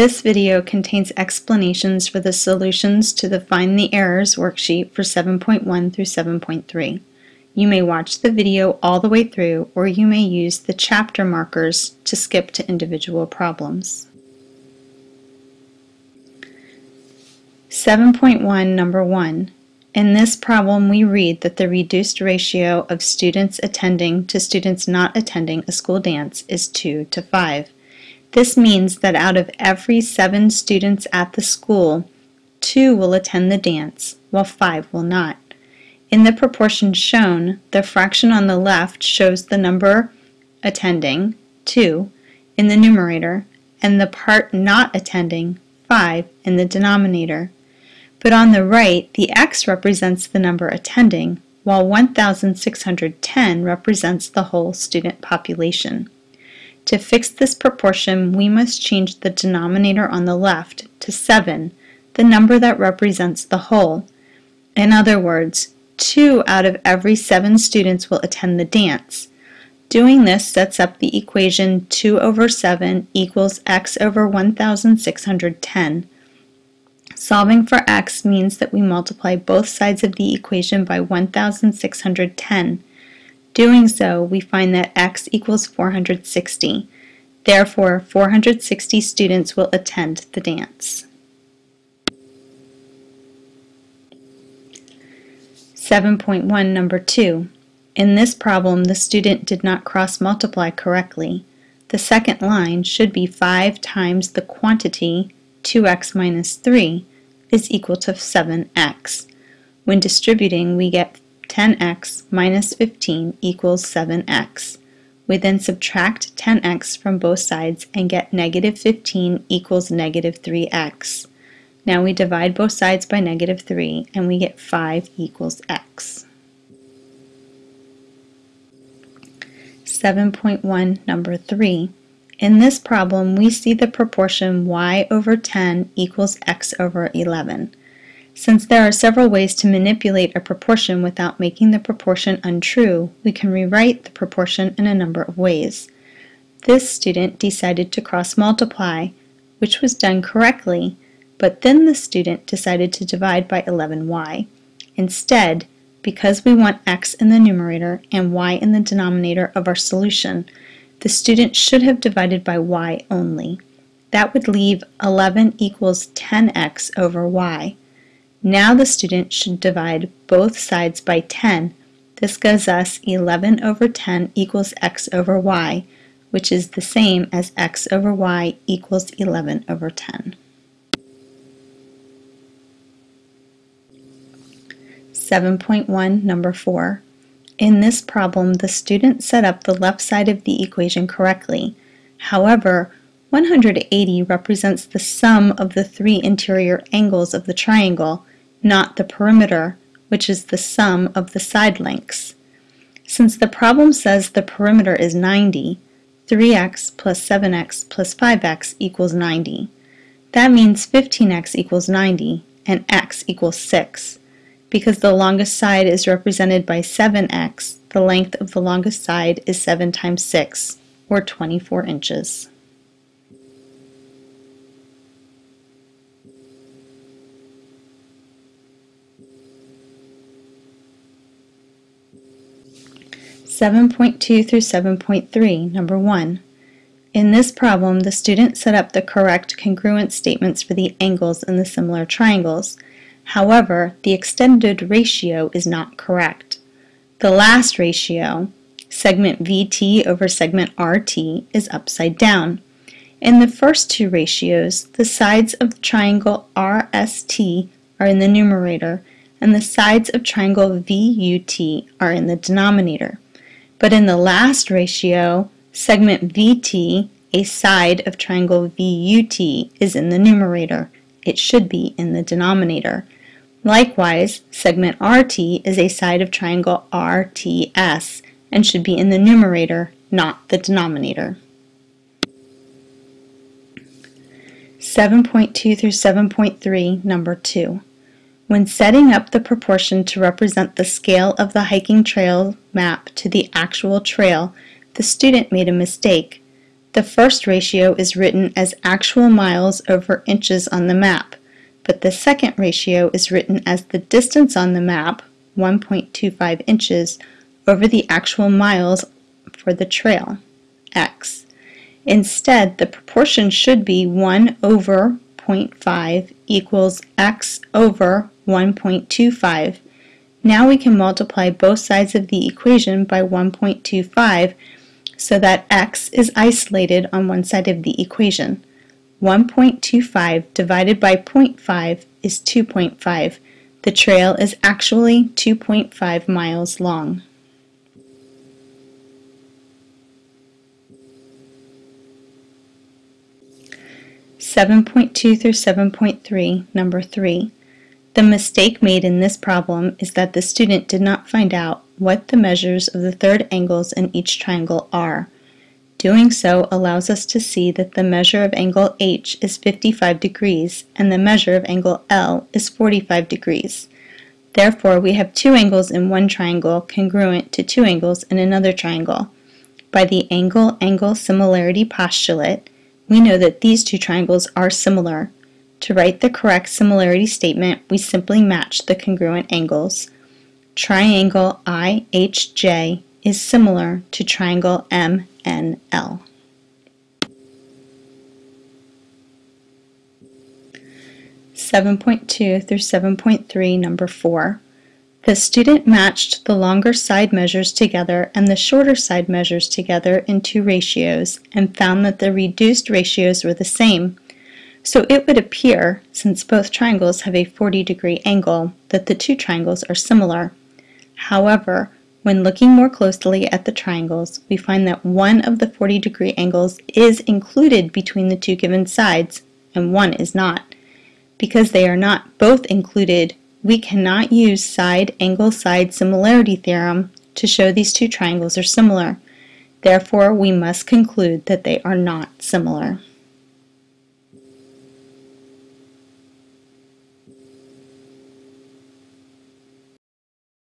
This video contains explanations for the solutions to the Find the Errors worksheet for 7.1 through 7.3. You may watch the video all the way through or you may use the chapter markers to skip to individual problems. 7.1 number 1. In this problem we read that the reduced ratio of students attending to students not attending a school dance is 2 to 5. This means that out of every seven students at the school, two will attend the dance, while five will not. In the proportion shown, the fraction on the left shows the number attending, 2, in the numerator, and the part not attending, 5, in the denominator. But on the right, the x represents the number attending, while 1,610 represents the whole student population. To fix this proportion, we must change the denominator on the left to 7, the number that represents the whole. In other words, 2 out of every 7 students will attend the dance. Doing this sets up the equation 2 over 7 equals x over 1,610. Solving for x means that we multiply both sides of the equation by 1,610. Doing so, we find that x equals 460. Therefore, 460 students will attend the dance. 7.1 number 2. In this problem, the student did not cross multiply correctly. The second line should be 5 times the quantity 2x minus 3 is equal to 7x. When distributing, we get 10x minus 15 equals 7x. We then subtract 10x from both sides and get negative 15 equals negative 3x. Now we divide both sides by negative 3 and we get 5 equals x. 7.1 number 3. In this problem we see the proportion y over 10 equals x over 11. Since there are several ways to manipulate a proportion without making the proportion untrue, we can rewrite the proportion in a number of ways. This student decided to cross multiply, which was done correctly, but then the student decided to divide by 11y. Instead, because we want x in the numerator and y in the denominator of our solution, the student should have divided by y only. That would leave 11 equals 10x over y. Now the student should divide both sides by 10. This gives us 11 over 10 equals x over y, which is the same as x over y equals 11 over 10. 7.1 number 4. In this problem, the student set up the left side of the equation correctly. However, 180 represents the sum of the three interior angles of the triangle, not the perimeter, which is the sum of the side lengths. Since the problem says the perimeter is 90, 3x plus 7x plus 5x equals 90. That means 15x equals 90 and x equals 6. Because the longest side is represented by 7x, the length of the longest side is 7 times 6, or 24 inches. 7.2 through 7.3, number 1. In this problem, the student set up the correct congruent statements for the angles in the similar triangles. However, the extended ratio is not correct. The last ratio, segment VT over segment RT, is upside down. In the first two ratios, the sides of triangle RST are in the numerator, and the sides of triangle VUT are in the denominator. But in the last ratio, segment VT, a side of triangle VUT, is in the numerator. It should be in the denominator. Likewise, segment RT is a side of triangle RTS and should be in the numerator, not the denominator. 7.2 through 7.3, number 2. When setting up the proportion to represent the scale of the hiking trail map to the actual trail, the student made a mistake. The first ratio is written as actual miles over inches on the map, but the second ratio is written as the distance on the map, 1.25 inches, over the actual miles for the trail, x. Instead, the proportion should be 1 over 0.5 equals x over 1.25. Now we can multiply both sides of the equation by 1.25 so that x is isolated on one side of the equation. 1.25 divided by 0.5 is 2.5. The trail is actually 2.5 miles long. Seven point two through seven point three, number three. The mistake made in this problem is that the student did not find out what the measures of the third angles in each triangle are. Doing so allows us to see that the measure of angle H is 55 degrees and the measure of angle L is 45 degrees. Therefore, we have two angles in one triangle congruent to two angles in another triangle. By the angle-angle similarity postulate, we know that these two triangles are similar, to write the correct similarity statement, we simply match the congruent angles. Triangle IHJ is similar to triangle MNL. Seven point two through seven point three, number four. The student matched the longer side measures together and the shorter side measures together in two ratios and found that the reduced ratios were the same. So it would appear, since both triangles have a 40 degree angle, that the two triangles are similar. However, when looking more closely at the triangles, we find that one of the 40 degree angles is included between the two given sides, and one is not. Because they are not both included, we cannot use side-angle-side similarity theorem to show these two triangles are similar. Therefore, we must conclude that they are not similar.